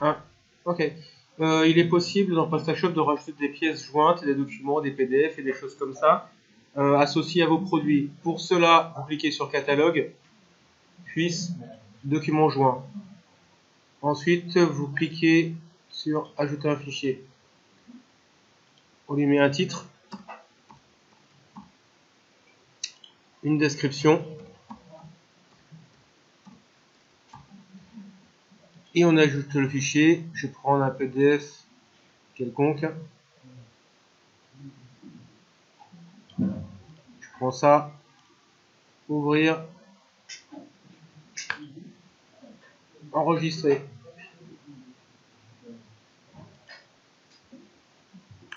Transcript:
Ah, ok. Euh, il est possible dans PrestaShop de rajouter des pièces jointes, des documents, des PDF et des choses comme ça euh, associés à vos produits. Pour cela, vous cliquez sur Catalogue, puis Documents joints. Ensuite, vous cliquez sur Ajouter un fichier. On lui met un titre, une description et on ajoute le fichier. Je prends un PDF quelconque. Je prends ça, ouvrir, enregistrer.